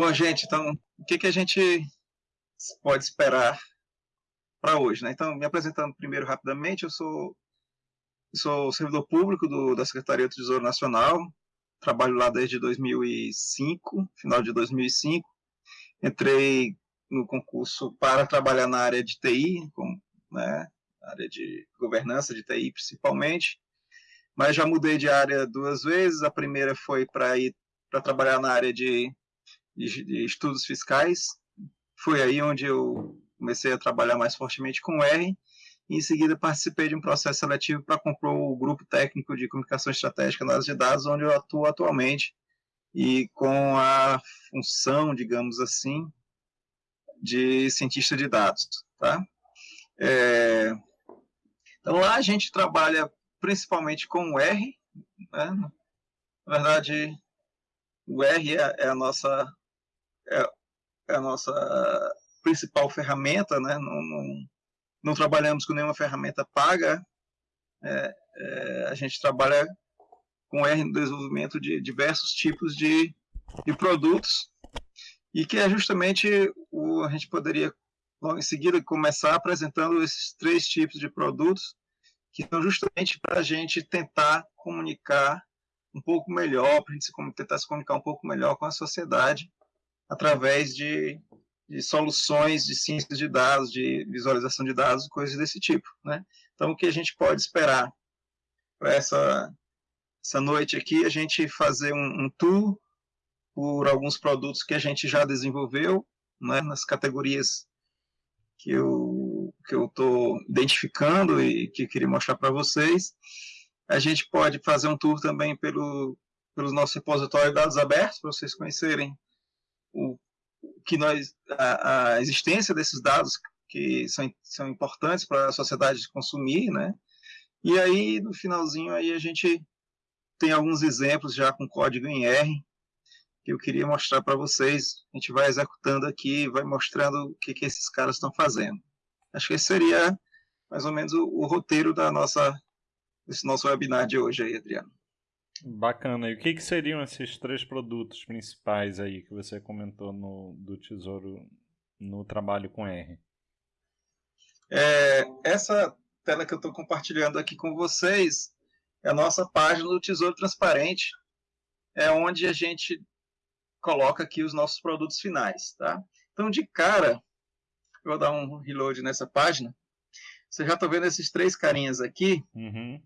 Bom, gente, então, o que, que a gente pode esperar para hoje? Né? Então, me apresentando primeiro rapidamente, eu sou, sou servidor público do, da Secretaria do Tesouro Nacional, trabalho lá desde 2005, final de 2005. Entrei no concurso para trabalhar na área de TI, com, né, área de governança de TI principalmente, mas já mudei de área duas vezes. A primeira foi para ir para trabalhar na área de, de, de, estudos fiscais. Foi aí onde eu comecei a trabalhar mais fortemente com R. E em seguida participei de um processo seletivo para comprar o grupo técnico de comunicação estratégica nas de dados, onde eu atuo atualmente e com a função, digamos assim, de cientista de dados, tá? É, então lá a gente trabalha principalmente com o R, né? na verdade o R é, é a nossa é, é, a nossa principal ferramenta, né? Não, não, não trabalhamos com nenhuma ferramenta paga, é, é a gente trabalha com R no desenvolvimento de diversos tipos de, de produtos e que é justamente o a gente poderia logo em seguida começar apresentando esses três tipos de produtos que são justamente para a gente tentar comunicar um pouco melhor, para a gente tentar se comunicar um pouco melhor com a sociedade através de, de soluções de ciência de dados, de visualização de dados, coisas desse tipo. Né? Então, o que a gente pode esperar para essa, essa noite aqui, a gente fazer um, um tour por alguns produtos que a gente já desenvolveu, né, nas categorias que eu que eu estou identificando e que queria mostrar para vocês. A gente pode fazer um tour também pelo pelo nosso repositório de dados abertos para vocês conhecerem o que nós a, a existência desses dados que são, são importantes para a sociedade consumir, né? E aí no finalzinho aí a gente tem alguns exemplos já com código em R que eu queria mostrar para vocês. A gente vai executando aqui, vai mostrando o que, que esses caras estão fazendo. Acho que esse seria mais ou menos o, o, roteiro da nossa, desse nosso webinar de hoje aí, Adriano. Bacana. E o que, que seriam esses três produtos principais aí que você comentou no, do Tesouro no trabalho com R? É, essa tela que eu estou compartilhando aqui com vocês é a nossa página do Tesouro Transparente, é onde a gente coloca aqui os nossos produtos finais, tá? Então, de cara, eu vou dar um reload nessa página. Você já está vendo esses três carinhas aqui, uhum.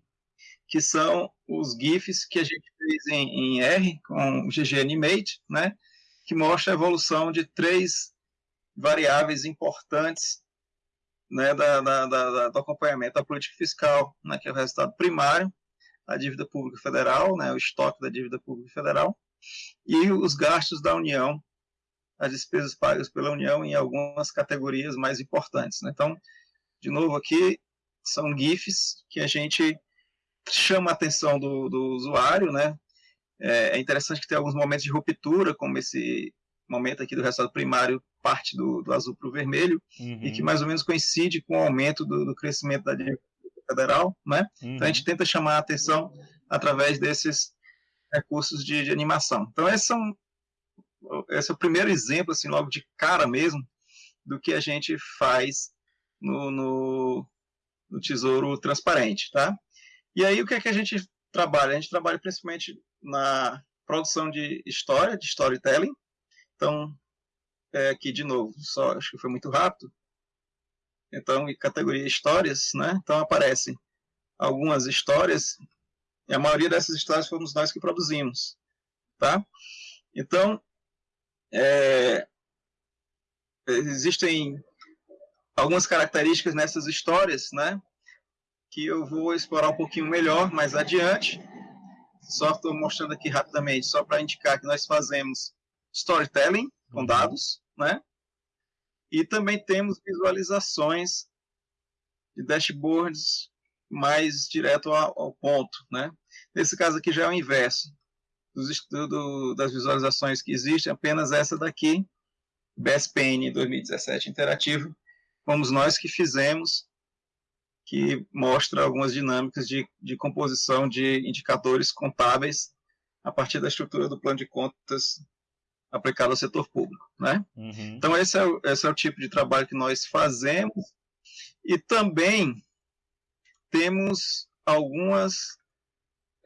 Que são os GIFs que a gente fez em, em R, com o GG Animate, né? Que mostra a evolução de três variáveis importantes né, da, da, da, do acompanhamento da política fiscal, né, que é o resultado primário, a dívida pública federal, né, o estoque da dívida pública federal, e os gastos da União, as despesas pagas pela União em algumas categorias mais importantes. Né? Então, de novo aqui, são GIFs que a gente chama a atenção do, do usuário, né? É, é interessante que tem alguns momentos de ruptura, como esse momento aqui do resultado primário parte do, do azul para o vermelho, uhum. e que mais ou menos coincide com o aumento do, do crescimento da dívida federal, né? Uhum. Então a gente uhum. tenta chamar a atenção através desses recursos de, de animação. Então, esse é, esse é o primeiro exemplo, assim, logo de cara mesmo, do que a gente faz no, no, no Tesouro Transparente, tá? E aí, o que é que a gente trabalha? A gente trabalha principalmente na produção de história, de storytelling. Então, é, aqui de novo, só acho que foi muito rápido. Então, em categoria histórias, né? Então aparecem algumas histórias e a maioria dessas histórias fomos nós que produzimos. Tá? Então, é, existem algumas características nessas histórias, né? Que eu vou explorar um pouquinho melhor mais adiante. Só estou mostrando aqui rapidamente, só para indicar que nós fazemos storytelling com uhum. dados, né? E também temos visualizações de dashboards mais direto ao, ao, ponto, né? Nesse caso aqui já é o inverso. Dos, do, das visualizações que existem, apenas essa daqui, BSPN 2017 interativo, fomos nós que fizemos, que mostra algumas dinâmicas de, de composição de indicadores contábeis a partir da estrutura do plano de contas aplicado ao setor público, né? Uhum. Então esse é, o, esse é o tipo de trabalho que nós fazemos e também temos algumas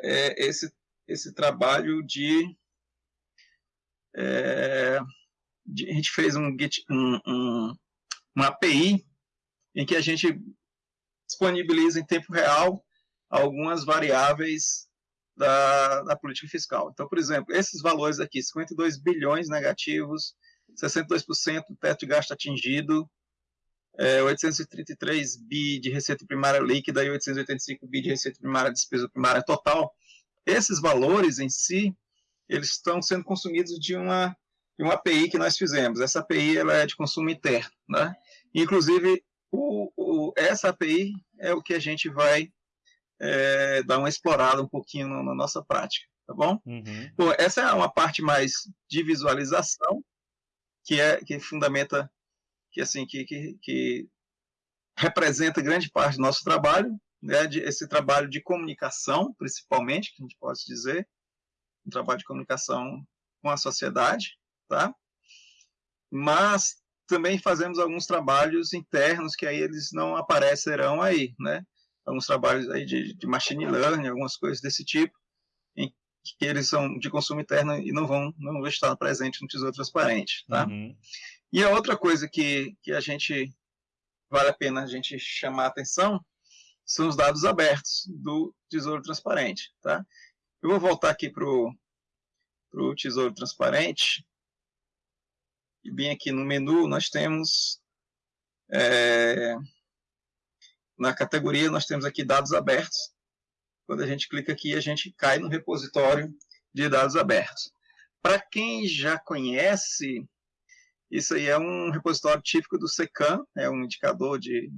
é, esse esse trabalho de, é, de, a gente fez um, um, um uma API em que a gente disponibiliza em tempo real algumas variáveis da, da política fiscal. Então, por exemplo, esses valores aqui, 52 bilhões negativos, 62% do teto de gasto atingido, é, 833 bi de receita primária líquida e 885 bi de receita primária despesa primária total. Esses valores em si, eles estão sendo consumidos de uma, de uma API que nós fizemos. Essa API ela é de consumo interno. Né? Inclusive, o, o, essa API é o que a gente vai é, dar uma explorada um pouquinho na, na nossa prática, tá bom? Uhum. Bom, essa é uma parte mais de visualização, que é que fundamenta, que assim, que, que, que representa grande parte do nosso trabalho, né, de, esse trabalho de comunicação, principalmente, que a gente pode dizer, um trabalho de comunicação com a sociedade, tá? Mas também fazemos alguns trabalhos internos que aí eles não aparecerão aí, né? alguns trabalhos aí de, de machine learning, algumas coisas desse tipo, em que eles são de consumo interno e não vão, não vão estar presentes no Tesouro Transparente, tá? Uhum. E a outra coisa que, que a gente vale a pena a gente chamar a atenção são os dados abertos do Tesouro Transparente, tá? Eu vou voltar aqui para o Tesouro Transparente e bem aqui no menu nós temos é, na categoria, nós temos aqui dados abertos. Quando a gente clica aqui, a gente cai no repositório de dados abertos. Para quem já conhece, isso aí é um repositório típico do SECAM, é um indicador de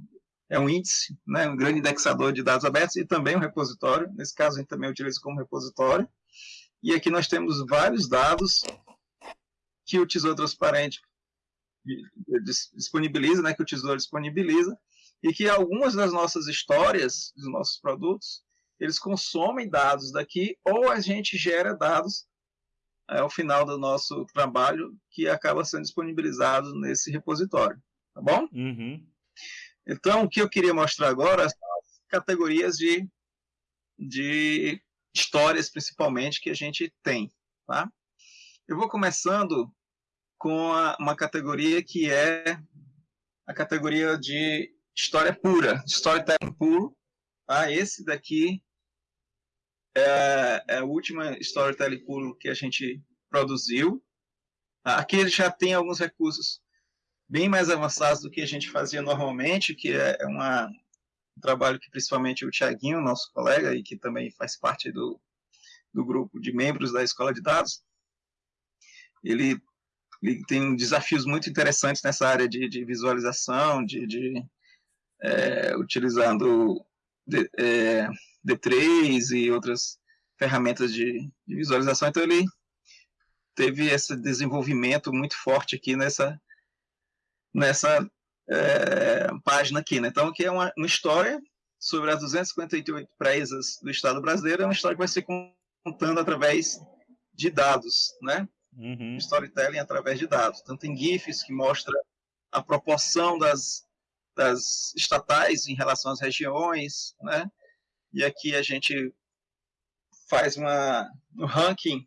é um índice, né, um grande indexador de dados abertos e também um repositório. Nesse caso, a gente também utiliza como repositório. E aqui nós temos vários dados que o Tesouro Transparente disponibiliza, né, que o Tesouro disponibiliza, e que algumas das nossas histórias, dos nossos produtos, eles consomem dados daqui ou a gente gera dados é, ao final do nosso trabalho que acaba sendo disponibilizado nesse repositório, tá bom? Uhum. Então, o que eu queria mostrar agora são as categorias de, de histórias, principalmente, que a gente tem, tá? Eu vou começando com a, uma categoria que é a categoria de história pura, storytelling puro. Tá? Esse daqui é, é a última storytelling puro que a gente produziu. Tá? Aqui ele já tem alguns recursos bem mais avançados do que a gente fazia normalmente, que é, é uma, um trabalho que principalmente o Tiaguinho, nosso colega, e que também faz parte do, do grupo de membros da Escola de Dados, ele, ele tem desafios muito interessantes nessa área de, de visualização, de, de é, utilizando D, é, D3 e outras ferramentas de, de, visualização. Então, ele teve esse desenvolvimento muito forte aqui nessa, nessa é, página aqui. Né? Então, aqui é uma, uma história sobre as 258 presas do Estado brasileiro. É uma história que vai ser contando através de dados, né? Uhum. Storytelling através de dados. Então, tem GIFs que mostra a proporção das das estatais em relação às regiões, né? E aqui a gente faz uma, um ranking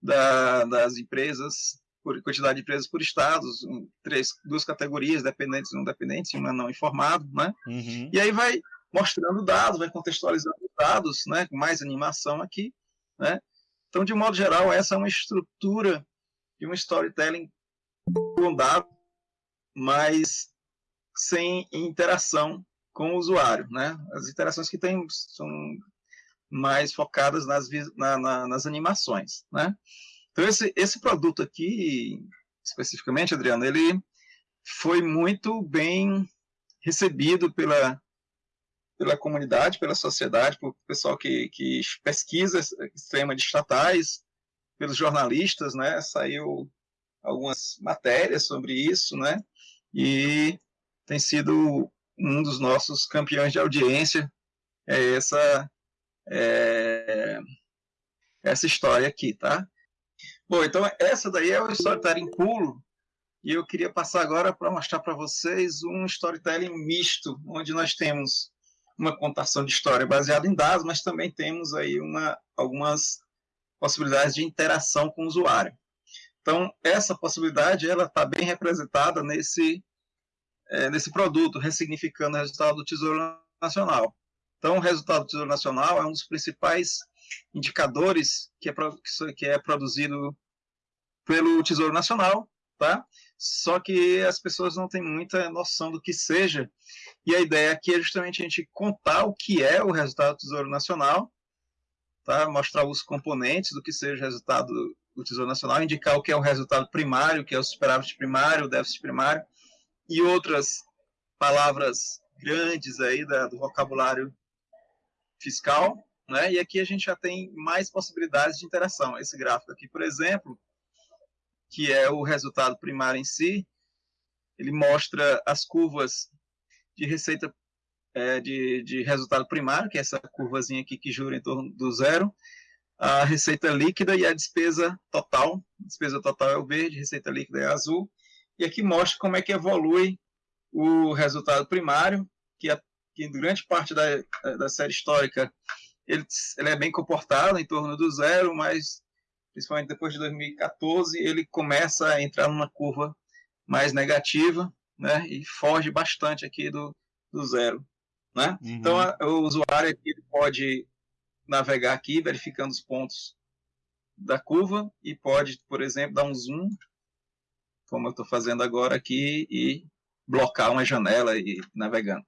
da, das empresas, por quantidade de empresas por estados, um, três, duas categorias, dependentes e não dependentes, uma não informado, né? Uhum. E aí vai mostrando dados, vai contextualizando dados, né? Com mais animação aqui, né? Então, de modo geral, essa é uma estrutura de um storytelling com dados, mas sem interação com o usuário, né? As interações que tem são mais focadas nas, na, na, nas animações, né? Então, esse, esse produto aqui, especificamente, Adriano, ele foi muito bem recebido pela, pela comunidade, pela sociedade, pelo pessoal que, que pesquisa sistema de estatais, pelos jornalistas, né? Saiu algumas matérias sobre isso, né? E tem sido um dos nossos campeões de audiência, é essa, é, essa história aqui, tá? Bom, então essa daí é o storytelling pulo, e eu queria passar agora para mostrar para vocês um storytelling misto, onde nós temos uma contação de história baseada em dados, mas também temos aí uma, algumas possibilidades de interação com o usuário. Então, essa possibilidade ela está bem representada nesse, é, nesse produto, ressignificando o resultado do Tesouro Nacional. Então, o resultado do Tesouro Nacional é um dos principais indicadores que é, que é produzido pelo Tesouro Nacional, tá? Só que as pessoas não têm muita noção do que seja. E a ideia aqui é justamente a gente contar o que é o resultado do Tesouro Nacional, tá? mostrar os componentes do que seja o resultado do Tesouro Nacional, indicar o que é o resultado primário, que é o superávit primário, o déficit primário, e outras palavras grandes aí da, do vocabulário fiscal, né? E aqui a gente já tem mais possibilidades de interação. Esse gráfico aqui, por exemplo, que é o resultado primário em si, ele mostra as curvas de receita é, de, de resultado primário, que é essa curvazinha aqui que jura em torno do zero, a receita líquida e a despesa total. A despesa total é o verde, receita líquida é azul. E aqui mostra como é que evolui o resultado primário, que, a, que grande parte da, da série histórica ele, ele é bem comportado, em torno do zero, mas principalmente depois de 2014, ele começa a entrar numa curva mais negativa, né, e foge bastante aqui do, do zero, né? Uhum. Então, a, o usuário aqui pode navegar aqui, verificando os pontos da curva, e pode, por exemplo, dar um zoom, como eu estou fazendo agora aqui, e blocar uma janela e navegando.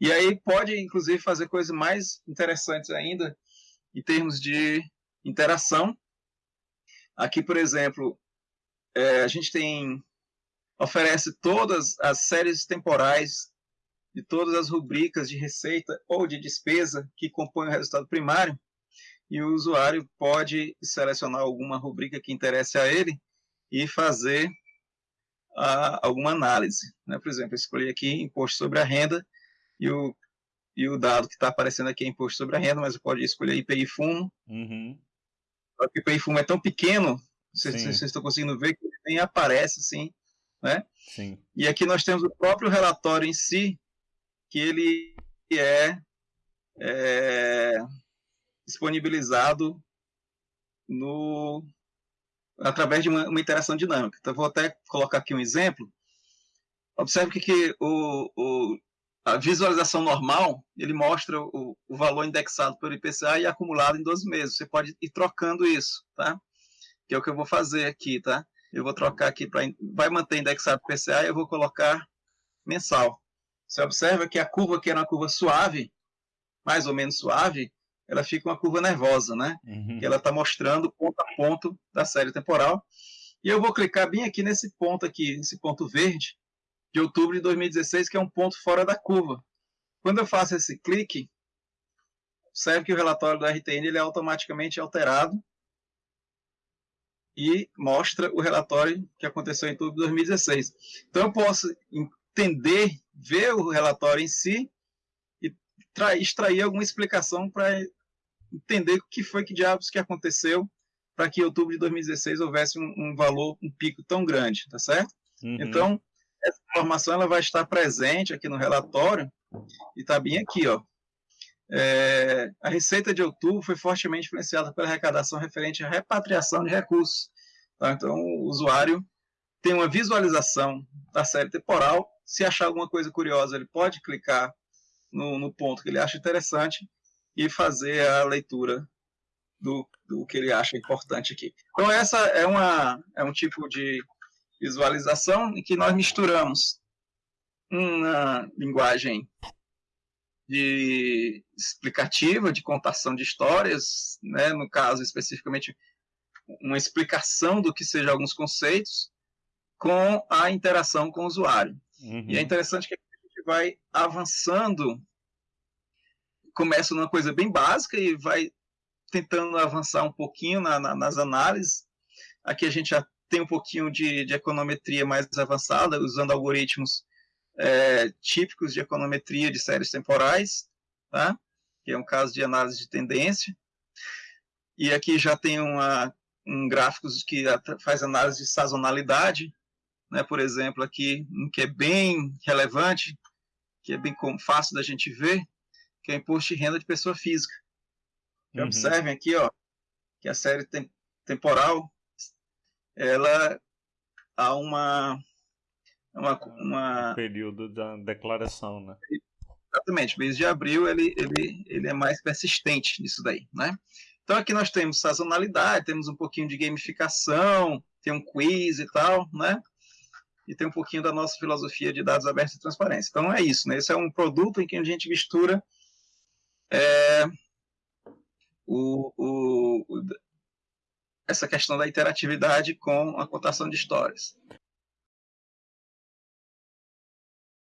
E aí pode, inclusive, fazer coisas mais interessantes ainda, em termos de interação, Aqui, por exemplo, é, a gente tem oferece todas as séries temporais de todas as rubricas de receita ou de despesa que compõem o resultado primário, e o usuário pode selecionar alguma rubrica que interesse a ele e fazer a, alguma análise. Né? Por exemplo, eu escolhi aqui imposto sobre a renda, e o, e o dado que está aparecendo aqui é imposto sobre a renda, mas eu posso escolher IPI fumo, uhum o IPI fumo é tão pequeno, vocês, vocês estão conseguindo ver que ele nem aparece assim, né? Sim. E aqui nós temos o próprio relatório em si, que ele é, é disponibilizado no através de uma, uma, interação dinâmica. Então, vou até colocar aqui um exemplo. Observe que, que o, o, a visualização normal, ele mostra o, o, valor indexado pelo IPCA e acumulado em 12 meses. Você pode ir trocando isso, tá? Que é o que eu vou fazer aqui, tá? Eu vou trocar aqui para... Vai manter indexado pelo IPCA e eu vou colocar mensal. Você observa que a curva, que era uma curva suave, mais ou menos suave, ela fica uma curva nervosa, né? Uhum. Que ela está mostrando ponto a ponto da série temporal. E eu vou clicar bem aqui nesse ponto aqui, nesse ponto verde, de outubro de 2016, que é um ponto fora da curva. Quando eu faço esse clique, observe que o relatório do RTN ele é automaticamente alterado e mostra o relatório que aconteceu em outubro de 2016. Então eu posso entender, ver o relatório em si e extrair alguma explicação para entender o que foi que diabos que aconteceu para que em outubro de 2016 houvesse um, um, valor, um pico tão grande, tá certo? Uhum. Então, essa informação ela vai estar presente aqui no relatório e está bem aqui, ó. É, a receita de outubro foi fortemente influenciada pela arrecadação referente à repatriação de recursos. Tá? Então, o usuário tem uma visualização da série temporal. Se achar alguma coisa curiosa, ele pode clicar no, no ponto que ele acha interessante e fazer a leitura do, do que ele acha importante aqui. Então, essa é, uma, é um tipo de visualização em que nós misturamos uma linguagem de explicativa, de contação de histórias, né, no caso especificamente uma explicação do que seja alguns conceitos, com a interação com o usuário. Uhum. E é interessante que a gente vai avançando, começa numa coisa bem básica e vai tentando avançar um pouquinho na, na, nas análises. Aqui a gente já tem um pouquinho de, de econometria mais avançada, usando algoritmos é, típicos de econometria de séries temporais, tá? que é um caso de análise de tendência. E aqui já tem uma, um gráficos que faz análise de sazonalidade, né, por exemplo, aqui, um que é bem relevante, que é bem fácil da gente ver, que é o imposto de renda de pessoa física. Uhum. Observem aqui, ó, que a série tem, temporal, ela há uma, uma, uma... Um período da declaração, né? Exatamente, mês de abril ele, ele, ele é mais persistente nisso daí, né? Então aqui nós temos sazonalidade, temos um pouquinho de gamificação, tem um quiz e tal, né? E tem um pouquinho da nossa filosofia de dados abertos e transparência. Então é isso, né? Esse é um produto em que a gente mistura é, o, o, o, essa questão da interatividade com a contação de histórias.